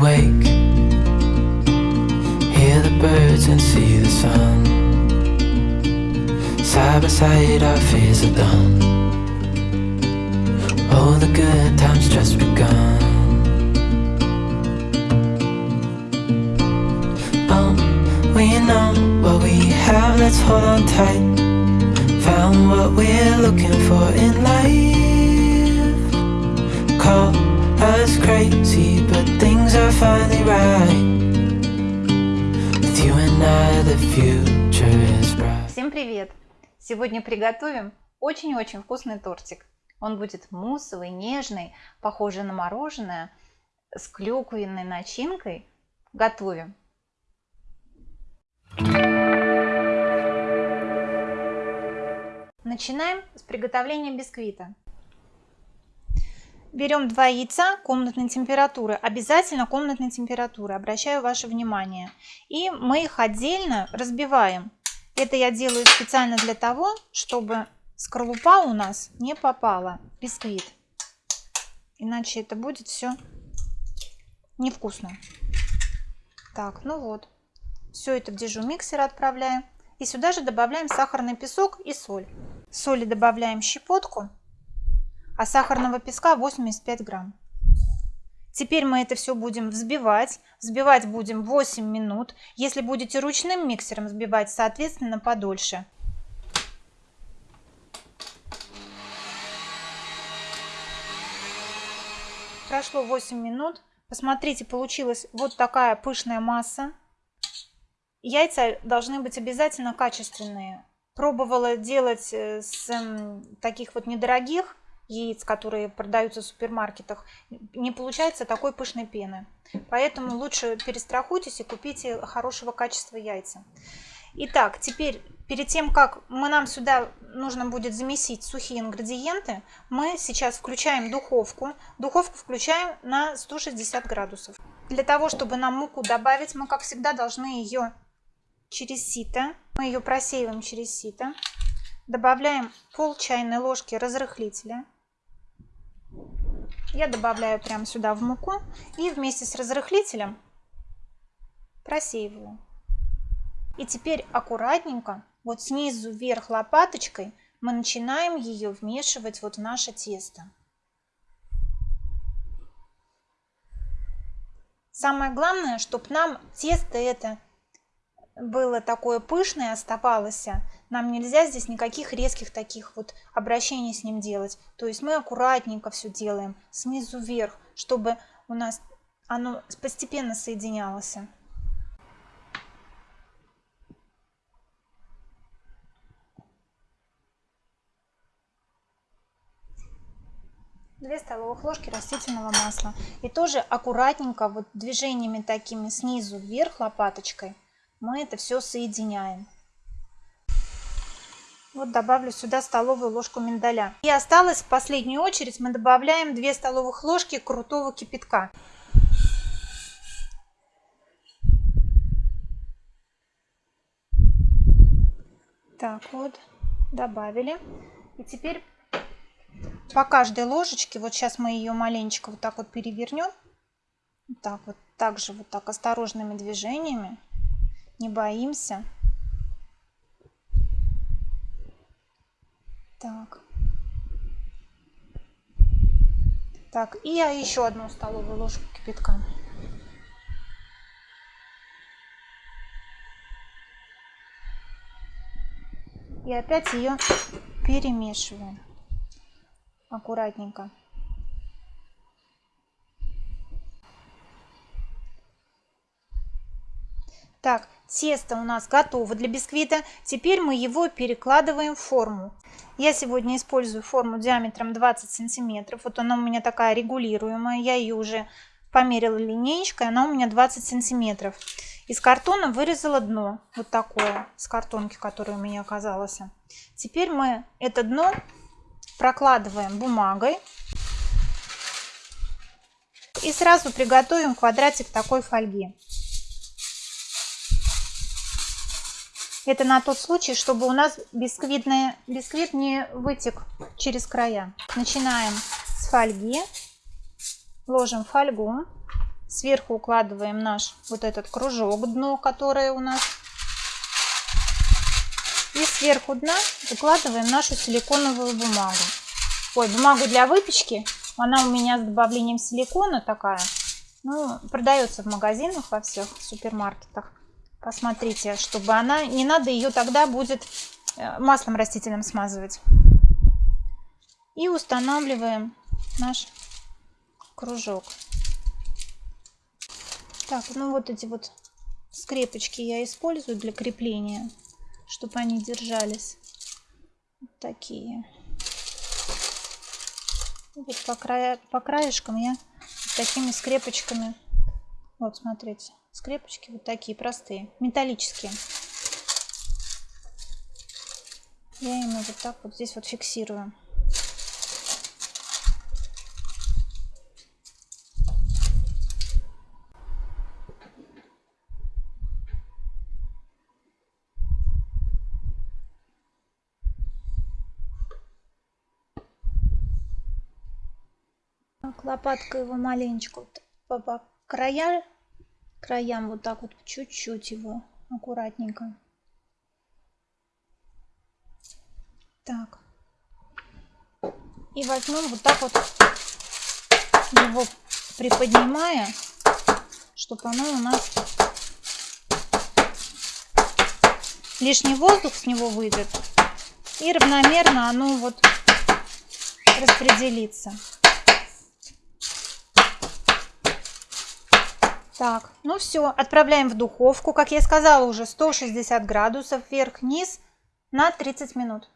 wake, hear the birds and see the sun. Side by side, our fears are done. All the good times just begun. Oh, we know what we have, let's hold on tight. Found what we're looking for in life. Call us crazy, but things are finally right. With you and I, the future is bright. Всем привет! Сегодня приготовим очень-очень вкусный тортик. Он будет муссовый, нежный, похожий на мороженое, с клюквенной начинкой. Готовим! Начинаем с приготовления бисквита. Берем два яйца комнатной температуры, обязательно комнатной температуры, обращаю ваше внимание. И мы их отдельно разбиваем. Это я делаю специально для того, чтобы скорлупа у нас не попала бисквит. Иначе это будет все невкусно. Так, ну вот. Все это в дежу миксера отправляем. И сюда же добавляем сахарный песок и соль. Соли добавляем щепотку, а сахарного песка 85 грамм. Теперь мы это все будем взбивать. Взбивать будем 8 минут. Если будете ручным миксером взбивать, соответственно, подольше. Прошло 8 минут. Посмотрите, получилась вот такая пышная масса. Яйца должны быть обязательно качественные. Пробовала делать э, с таких вот недорогих яиц, которые продаются в супермаркетах, не получается такой пышной пены. Поэтому лучше перестрахуйтесь и купите хорошего качества яйца. Итак, теперь перед тем, как мы нам сюда нужно будет замесить сухие ингредиенты, мы сейчас включаем духовку. Духовку включаем на 160 градусов. Для того, чтобы нам муку добавить, мы, как всегда, должны ее через сито. Мы ее просеиваем через сито. Добавляем пол чайной ложки разрыхлителя. Я добавляю прямо сюда в муку и вместе с разрыхлителем просеиваю. И теперь аккуратненько, вот снизу вверх лопаточкой, мы начинаем ее вмешивать вот в наше тесто. Самое главное, чтобы нам тесто это было такое пышное, оставалось, нам нельзя здесь никаких резких таких вот обращений с ним делать. То есть мы аккуратненько все делаем, снизу вверх, чтобы у нас оно постепенно соединялось. Две столовых ложки растительного масла. И тоже аккуратненько, вот движениями такими снизу вверх лопаточкой – мы это все соединяем. Вот добавлю сюда столовую ложку миндаля. И осталось в последнюю очередь мы добавляем 2 столовых ложки крутого кипятка. Так вот, добавили. И теперь по каждой ложечке, вот сейчас мы ее маленечко вот так вот перевернем. Так вот, также вот так осторожными движениями не боимся. Так. Так, и я еще одну столовую ложку кипятка. И опять ее перемешиваем аккуратненько. Так, тесто у нас готово для бисквита. Теперь мы его перекладываем в форму. Я сегодня использую форму диаметром 20 сантиметров. Вот она у меня такая регулируемая. Я ее уже померила линеечкой. Она у меня 20 сантиметров. Из картона вырезала дно. Вот такое. С картонки, которое у меня оказалось. Теперь мы это дно прокладываем бумагой. И сразу приготовим квадратик такой фольги. Это на тот случай, чтобы у нас бисквитный, бисквит не вытек через края. Начинаем с фольги. Ложим фольгу. Сверху укладываем наш вот этот кружок, дно, которое у нас. И сверху дна выкладываем нашу силиконовую бумагу. Ой, бумагу для выпечки. Она у меня с добавлением силикона такая. Ну, продается в магазинах во всех супермаркетах. Посмотрите, чтобы она... Не надо ее тогда будет э, маслом растительным смазывать. И устанавливаем наш кружок. Так, ну вот эти вот скрепочки я использую для крепления, чтобы они держались. Такие. Вот по, края, по краешкам я такими скрепочками. Вот, смотрите. Скрепочки вот такие простые, металлические. Я ими вот так вот здесь вот фиксирую. Лопаткой его маленечко по, по края, краям вот так вот чуть-чуть его аккуратненько. Так. И возьмем вот так вот его приподнимая, чтобы оно у нас лишний воздух с него выйдет и равномерно оно вот распределится. Так, ну все, отправляем в духовку, как я сказала уже, 160 градусов вверх-вниз на 30 минут.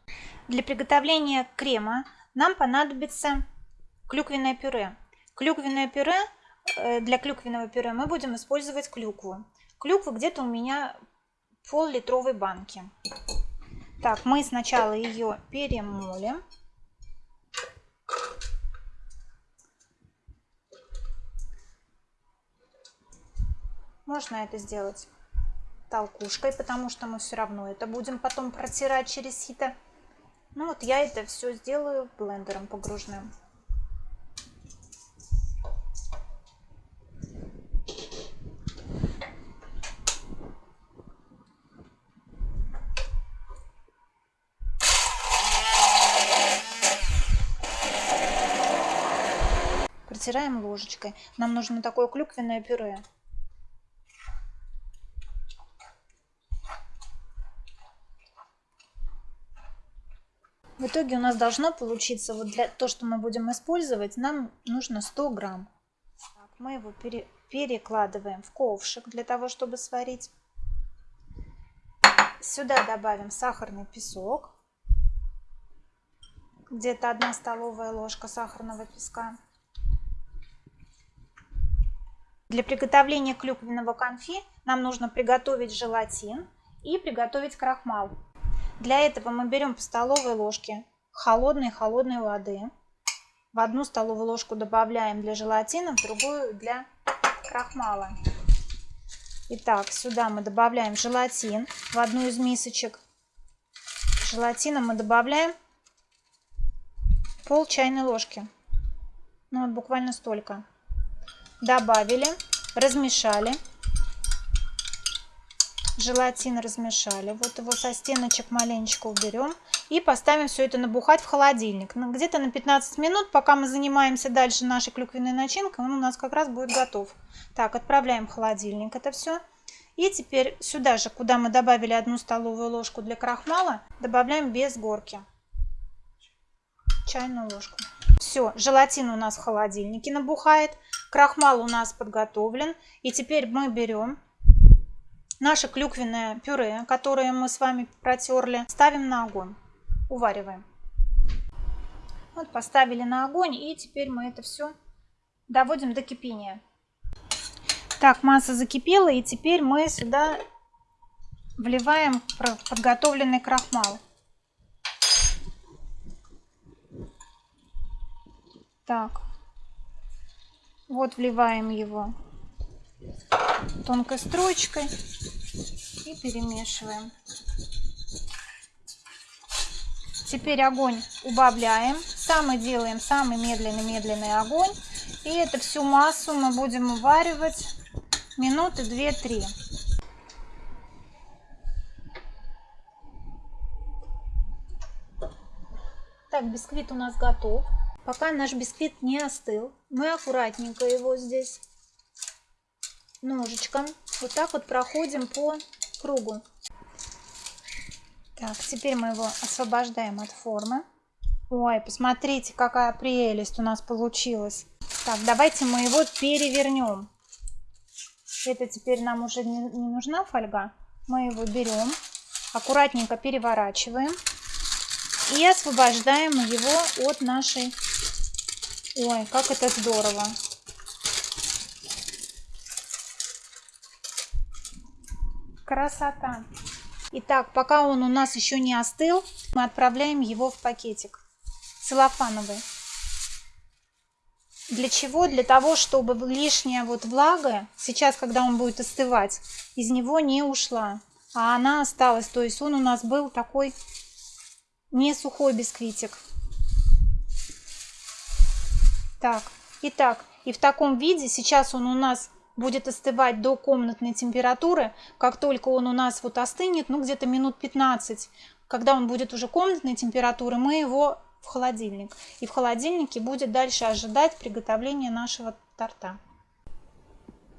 Для приготовления крема нам понадобится клюквенное пюре. Клюквенное пюре, э, для клюквенного пюре мы будем использовать клюкву. Клюква где-то у меня пол-литровой банки. Так, мы сначала ее перемолим. Можно это сделать толкушкой, потому что мы все равно это будем потом протирать через сито. Ну вот я это все сделаю блендером погружным. Протираем ложечкой. Нам нужно такое клюквенное пюре. В итоге у нас должно получиться, вот для то, что мы будем использовать, нам нужно 100 грамм. Так, мы его пере, перекладываем в ковшик для того, чтобы сварить. Сюда добавим сахарный песок. Где-то одна столовая ложка сахарного песка. Для приготовления клюквенного конфи нам нужно приготовить желатин и приготовить крахмал. Для этого мы берем по столовой ложке холодной-холодной воды. В одну столовую ложку добавляем для желатина, в другую для крахмала. Итак, сюда мы добавляем желатин в одну из мисочек. Желатина мы добавляем пол чайной ложки. Ну вот буквально столько. Добавили, размешали желатин размешали. Вот его со стеночек маленечко уберем. И поставим все это набухать в холодильник. Ну, где-то на 15 минут, пока мы занимаемся дальше нашей клюквенной начинкой, он у нас как раз будет готов. Так, отправляем в холодильник это все. И теперь сюда же, куда мы добавили одну столовую ложку для крахмала, добавляем без горки. Чайную ложку. Все, желатин у нас в холодильнике набухает. Крахмал у нас подготовлен. И теперь мы берем Наше клюквенное пюре, которое мы с вами протерли, ставим на огонь. Увариваем. Вот поставили на огонь и теперь мы это все доводим до кипения. Так, масса закипела и теперь мы сюда вливаем подготовленный крахмал. Так, вот вливаем его тонкой строчкой и перемешиваем. Теперь огонь убавляем. Самый делаем самый медленный-медленный огонь. И эту всю массу мы будем уваривать минуты 2-3. Так, бисквит у нас готов. Пока наш бисквит не остыл, мы аккуратненько его здесь ножичком вот так вот проходим по кругу. Так, теперь мы его освобождаем от формы. Ой, посмотрите, какая прелесть у нас получилась. Так, давайте мы его перевернем. Это теперь нам уже не, не нужна фольга. Мы его берем, аккуратненько переворачиваем и освобождаем его от нашей... Ой, как это здорово! Красота! Итак, пока он у нас еще не остыл, мы отправляем его в пакетик целлофановый. Для чего? Для того, чтобы лишняя вот влага, сейчас, когда он будет остывать, из него не ушла, а она осталась. То есть он у нас был такой не сухой бисквитик. Так, итак, и в таком виде сейчас он у нас будет остывать до комнатной температуры. Как только он у нас вот остынет, ну где-то минут 15, когда он будет уже комнатной температуры, мы его в холодильник. И в холодильнике будет дальше ожидать приготовления нашего торта.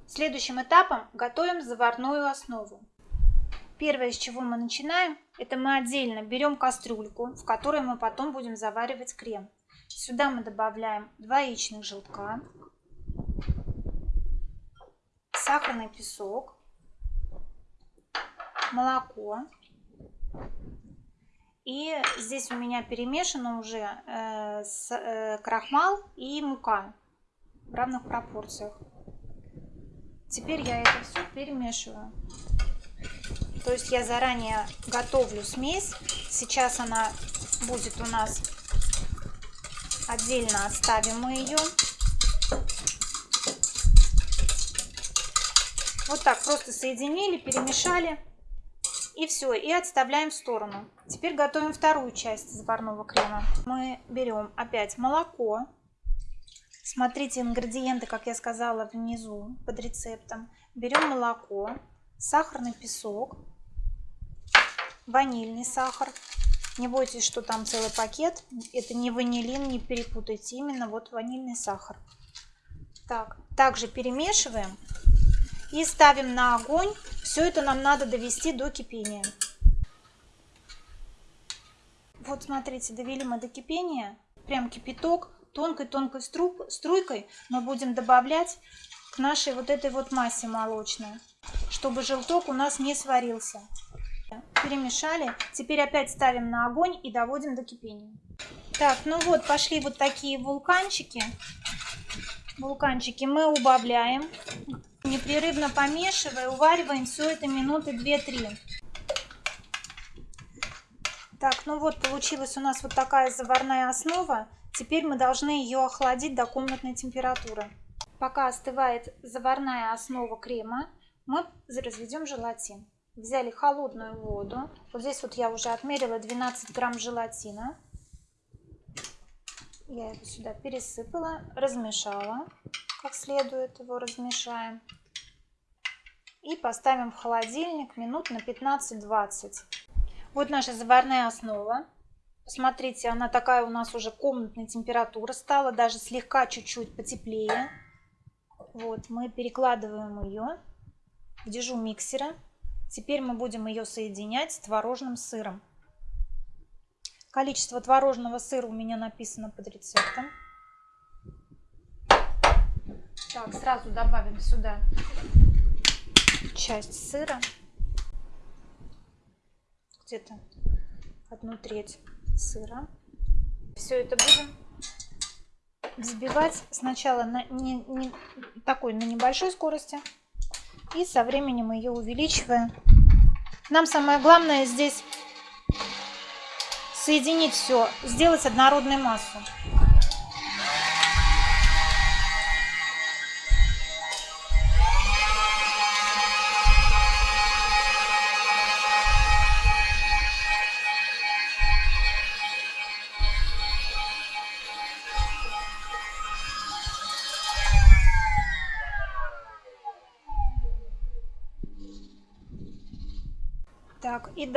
Следующим этапом готовим заварную основу. Первое, с чего мы начинаем, это мы отдельно берем кастрюльку, в которой мы потом будем заваривать крем. Сюда мы добавляем 2 яичных желтка, сахарный песок, молоко, и здесь у меня перемешано уже э, с, э, крахмал и мука в равных пропорциях. Теперь я это все перемешиваю. То есть я заранее готовлю смесь. Сейчас она будет у нас отдельно оставим мы ее. Вот так просто соединили, перемешали. И все, и отставляем в сторону. Теперь готовим вторую часть заварного крема. Мы берем опять молоко. Смотрите ингредиенты, как я сказала, внизу под рецептом. Берем молоко, сахарный песок, ванильный сахар. Не бойтесь, что там целый пакет. Это не ванилин, не перепутайте. Именно вот ванильный сахар. Так, также перемешиваем и ставим на огонь все это нам надо довести до кипения. Вот смотрите, довели мы до кипения. Прям кипяток тонкой-тонкой струйкой мы будем добавлять к нашей вот этой вот массе молочной, чтобы желток у нас не сварился. Перемешали. Теперь опять ставим на огонь и доводим до кипения. Так, ну вот пошли вот такие вулканчики. Вулканчики мы убавляем. Непрерывно помешивая, увариваем все это минуты 2-3. Так, ну вот получилась у нас вот такая заварная основа. Теперь мы должны ее охладить до комнатной температуры. Пока остывает заварная основа крема, мы разведем желатин. Взяли холодную воду. Вот здесь вот я уже отмерила 12 грамм желатина. Я его сюда пересыпала, размешала как следует его размешаем. И поставим в холодильник минут на 15-20. Вот наша заварная основа. Посмотрите, она такая у нас уже комнатная температура стала, даже слегка чуть-чуть потеплее. Вот, мы перекладываем ее в дежу миксера. Теперь мы будем ее соединять с творожным сыром. Количество творожного сыра у меня написано под рецептом. Так, сразу добавим сюда часть сыра. Где-то одну треть сыра. Все это будем взбивать сначала на не, не, такой на небольшой скорости и со временем ее увеличивая. Нам самое главное здесь соединить все, сделать однородную массу.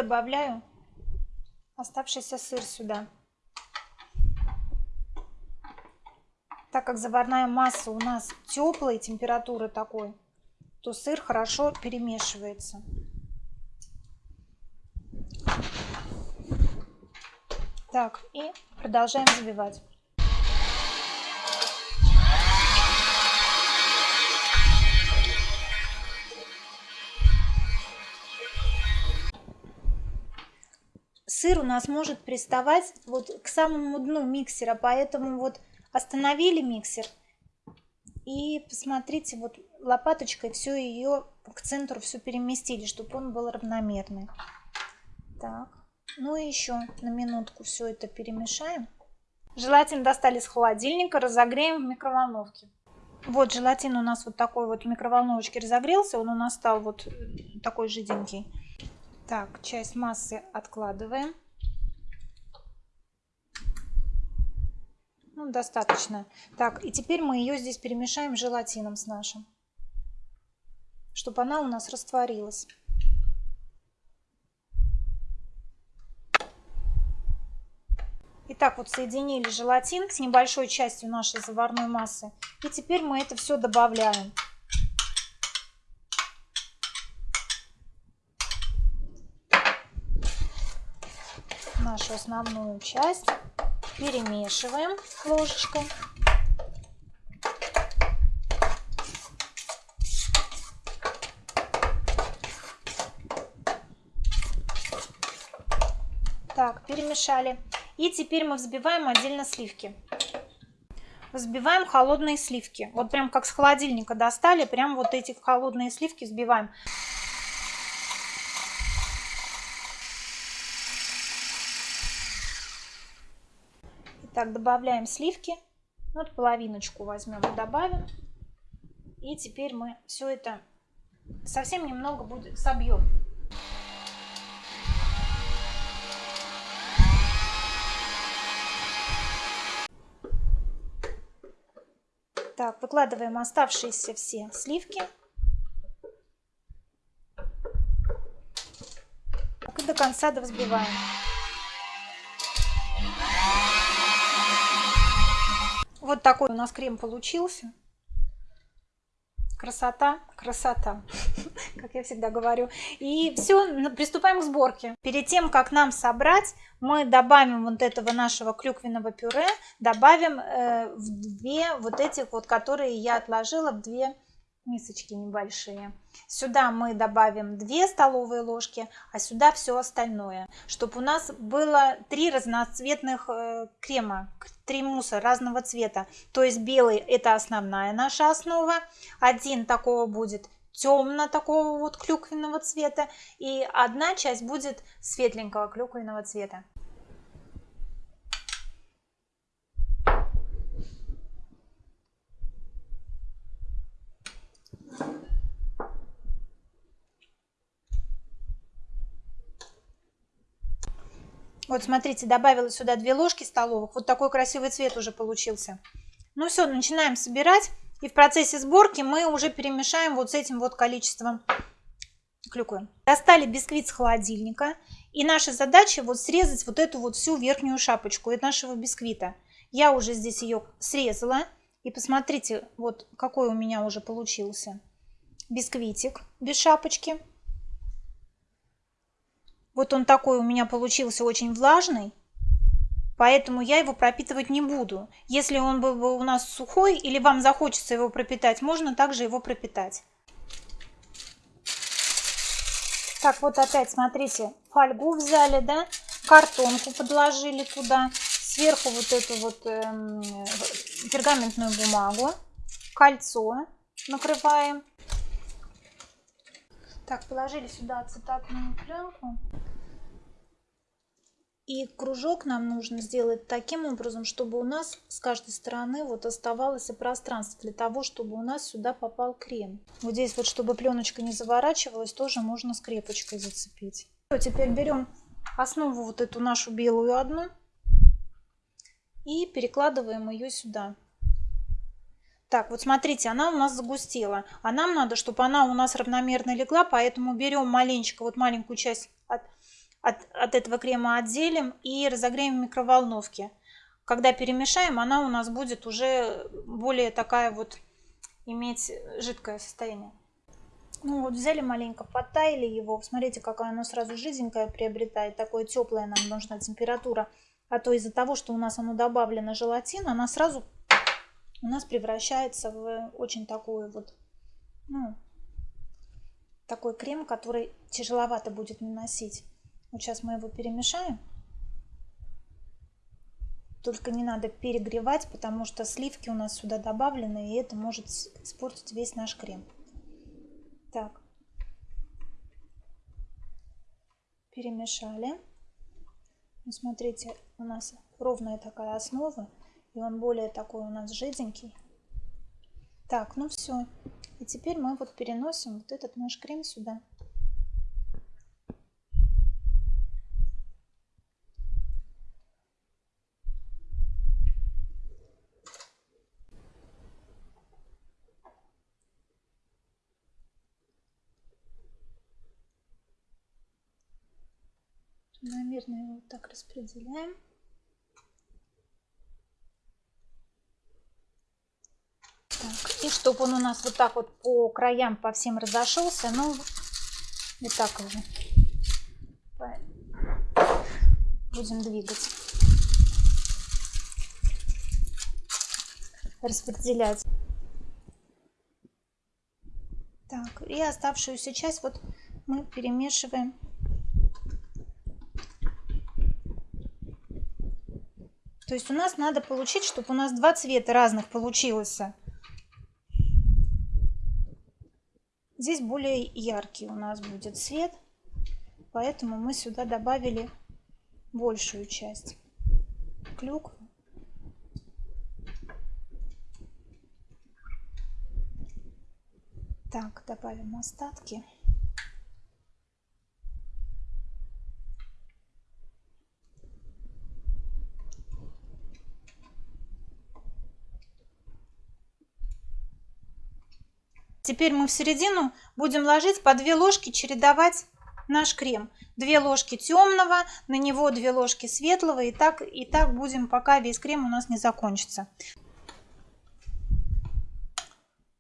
Добавляю оставшийся сыр сюда. Так как заварная масса у нас теплой температуры такой, то сыр хорошо перемешивается. Так, и продолжаем взбивать. Сыр у нас может приставать вот к самому дну миксера, поэтому вот остановили миксер и посмотрите, вот лопаточкой все ее к центру все переместили, чтобы он был равномерный. Так, ну и еще на минутку все это перемешаем. Желатин достали с холодильника, разогреем в микроволновке. Вот желатин у нас вот такой вот в микроволновочке разогрелся, он у нас стал вот такой жиденький. Так, часть массы откладываем. Ну, достаточно. Так, и теперь мы ее здесь перемешаем желатином с нашим, чтобы она у нас растворилась. Итак, вот соединили желатин с небольшой частью нашей заварной массы. И теперь мы это все добавляем. Нашу основную часть перемешиваем ложечкой. Так, перемешали. И теперь мы взбиваем отдельно сливки. Взбиваем холодные сливки. Вот прям как с холодильника достали, прям вот эти холодные сливки взбиваем. Так, добавляем сливки. Вот половиночку возьмем и добавим. И теперь мы все это совсем немного будет собьем. Так, выкладываем оставшиеся все сливки. И до конца довзбиваем. Вот такой у нас крем получился. Красота, красота, как я всегда говорю. И все, приступаем к сборке. Перед тем, как нам собрать, мы добавим вот этого нашего клюквенного пюре, добавим э, в две вот этих вот, которые я отложила, в две мисочки небольшие. Сюда мы добавим 2 столовые ложки, а сюда все остальное, чтобы у нас было три разноцветных э, крема, три мусса разного цвета. То есть белый это основная наша основа, один такого будет темно такого вот клюквенного цвета и одна часть будет светленького клюквенного цвета. Вот смотрите, добавила сюда 2 ложки столовых. Вот такой красивый цвет уже получился. Ну все, начинаем собирать. И в процессе сборки мы уже перемешаем вот с этим вот количеством клюквы. Достали бисквит с холодильника. И наша задача вот срезать вот эту вот всю верхнюю шапочку от нашего бисквита. Я уже здесь ее срезала. И посмотрите, вот какой у меня уже получился бисквитик без шапочки. Вот он такой у меня получился очень влажный, поэтому я его пропитывать не буду. Если он был бы у нас сухой или вам захочется его пропитать, можно также его пропитать. Так, вот опять, смотрите, фольгу взяли, да, картонку подложили туда, сверху вот эту вот э, пергаментную бумагу, кольцо накрываем. Так, положили сюда ацетатную пленку. И кружок нам нужно сделать таким образом, чтобы у нас с каждой стороны вот оставалось пространство для того, чтобы у нас сюда попал крем. Вот здесь вот, чтобы пленочка не заворачивалась, тоже можно скрепочкой зацепить. Теперь берем основу вот эту нашу белую одну и перекладываем ее сюда. Так, вот смотрите, она у нас загустела. А нам надо, чтобы она у нас равномерно легла, поэтому берем маленечко, вот маленькую часть от, от, от этого крема отделим и разогреем в микроволновке. Когда перемешаем, она у нас будет уже более такая вот иметь жидкое состояние. Ну вот взяли маленько, подтаяли его. Смотрите, какая оно сразу жиденькое приобретает. Такое теплое нам нужна температура. А то из-за того, что у нас оно добавлено желатин, она сразу у нас превращается в очень такую вот, ну, такой крем, который тяжеловато будет наносить. Вот сейчас мы его перемешаем. Только не надо перегревать, потому что сливки у нас сюда добавлены, и это может испортить весь наш крем. Так. Перемешали. Ну, смотрите, у нас ровная такая основа, и он более такой у нас жиденький. Так, ну все. И теперь мы вот переносим вот этот наш крем сюда. Наверное, вот так распределяем. Так, и чтобы он у нас вот так вот по краям по всем разошелся, ну, вот так его будем двигать. Распределять. Так, и оставшуюся часть вот мы перемешиваем То есть у нас надо получить, чтобы у нас два цвета разных получилось. Здесь более яркий у нас будет цвет, поэтому мы сюда добавили большую часть клюквы. Так, добавим остатки. Теперь мы в середину будем ложить по 2 ложки, чередовать наш крем. 2 ложки темного, на него 2 ложки светлого. И так, и так будем, пока весь крем у нас не закончится.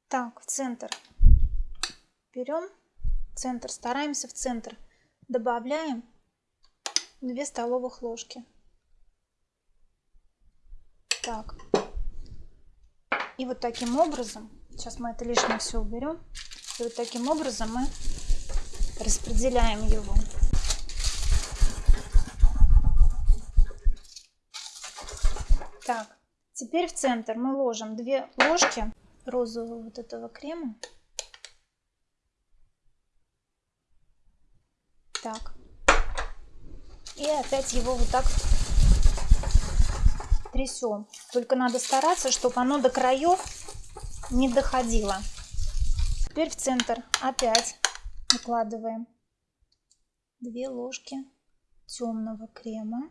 Так, в центр берем, центр, стараемся в центр. Добавляем 2 столовых ложки. Так. И вот таким образом Сейчас мы это лишнее все уберем. И вот таким образом мы распределяем его. Так, теперь в центр мы ложим 2 ложки розового вот этого крема. Так. И опять его вот так трясем. Только надо стараться, чтобы оно до краев не доходила. Теперь в центр опять выкладываем 2 ложки темного крема.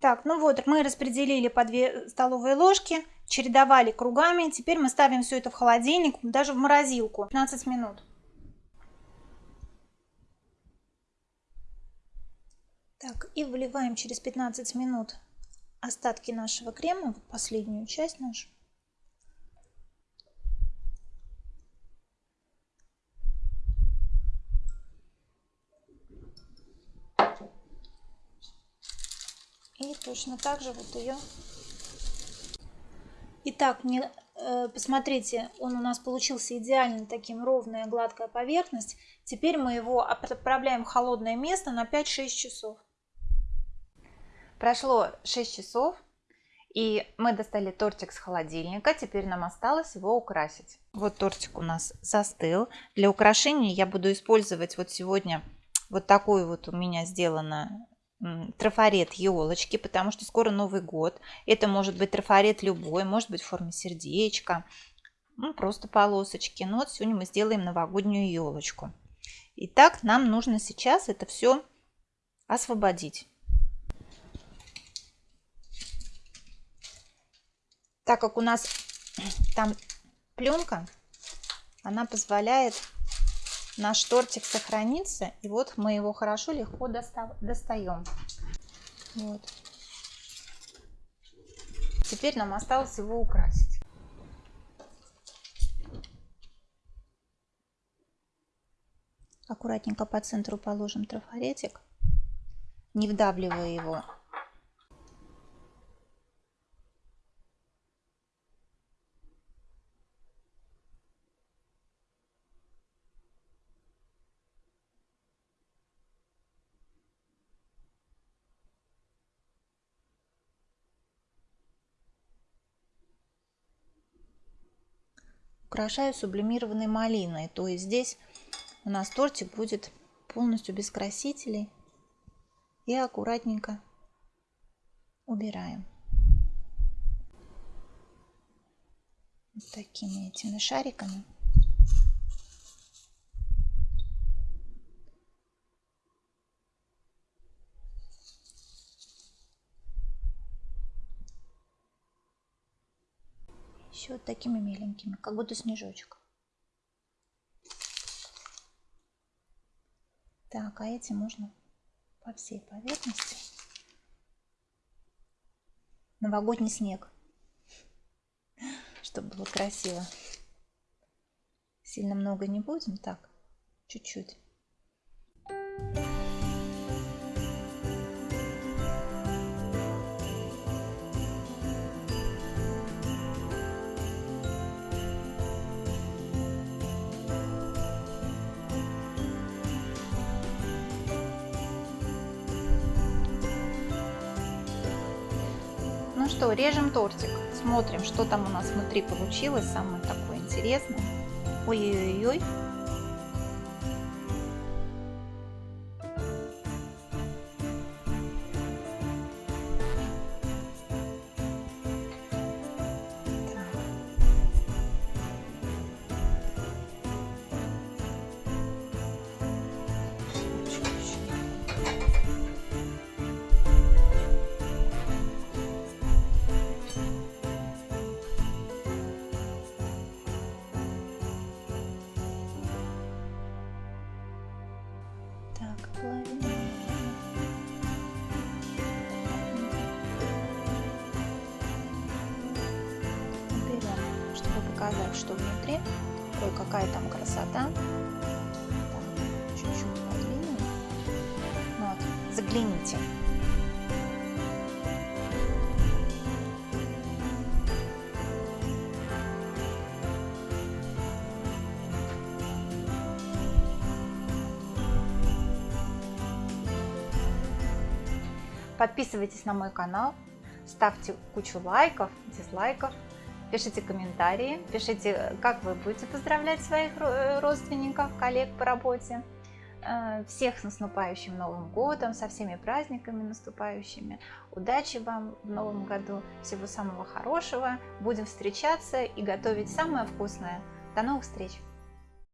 Так, ну вот, мы распределили по 2 столовые ложки, чередовали кругами. Теперь мы ставим все это в холодильник, даже в морозилку, 15 минут. Так, и выливаем через 15 минут остатки нашего крема, вот последнюю часть нашу. И точно так же вот ее. Итак, не, э, посмотрите, он у нас получился идеально таким ровная гладкая поверхность. Теперь мы его отправляем в холодное место на 5-6 часов. Прошло 6 часов, и мы достали тортик с холодильника. Теперь нам осталось его украсить. Вот тортик у нас застыл. Для украшения я буду использовать вот сегодня вот такую вот у меня сделана трафарет елочки, потому что скоро Новый год. Это может быть трафарет любой, может быть в форме сердечка, ну, просто полосочки. Но вот сегодня мы сделаем новогоднюю елочку. Итак, нам нужно сейчас это все освободить. Так как у нас там пленка, она позволяет наш тортик сохраниться. И вот мы его хорошо, легко достаем. Вот. Теперь нам осталось его украсить. Аккуратненько по центру положим трафаретик, не вдавливая его украшаю сублимированной малиной. То есть здесь у нас тортик будет полностью без красителей. И аккуратненько убираем. Вот такими этими шариками. Еще вот такими миленькими, как будто снежочек. Так, а эти можно по всей поверхности. Новогодний снег, чтобы было красиво. Сильно много не будем, так, чуть-чуть. Ну что, режем тортик. Смотрим, что там у нас внутри получилось. Самое такое интересное. Ой-ой-ой. Показать, что внутри. Ой, какая там красота. Чуть-чуть подвинем. Вот, загляните. Подписывайтесь на мой канал, ставьте кучу лайков, дизлайков, пишите комментарии, пишите, как вы будете поздравлять своих родственников, коллег по работе. Э, всех с наступающим Новым Годом, со всеми праздниками наступающими. Удачи вам в Новом году, всего самого хорошего. Будем встречаться и готовить самое вкусное. До новых встреч!